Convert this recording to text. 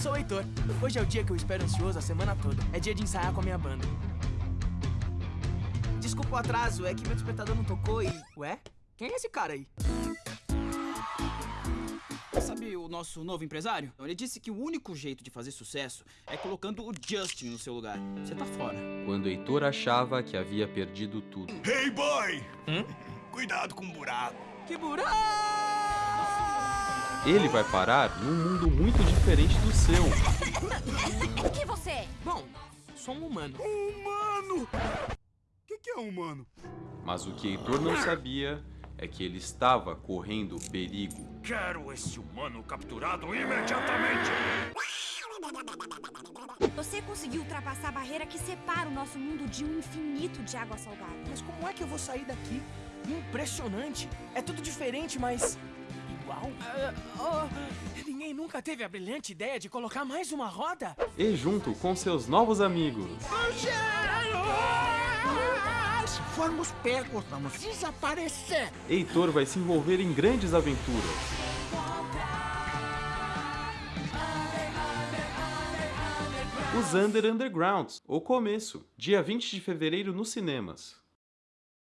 sou o Heitor. Hoje é o dia que eu espero ansioso a semana toda. É dia de ensaiar com a minha banda. Desculpa o atraso, é que meu despertador não tocou e... Ué? Quem é esse cara aí? Sabe o nosso novo empresário? Ele disse que o único jeito de fazer sucesso é colocando o Justin no seu lugar. Você tá fora. Quando Heitor achava que havia perdido tudo. Hey, boy! Cuidado com o buraco. Que buraco! Ele vai parar num mundo muito diferente do seu. O que você é? Bom, sou um humano. Humano! O que, que é humano? Mas o que Heitor não sabia é que ele estava correndo perigo. Quero esse humano capturado imediatamente! Você conseguiu ultrapassar a barreira que separa o nosso mundo de um infinito de água salgada. Mas como é que eu vou sair daqui? Impressionante! É tudo diferente, mas... Ah, oh, ninguém nunca teve a brilhante ideia de colocar mais uma roda? E junto com seus novos amigos. Se formos pegos, vamos desaparecer. Heitor vai se envolver em grandes aventuras. Os Under Undergrounds, o começo, dia 20 de fevereiro nos cinemas.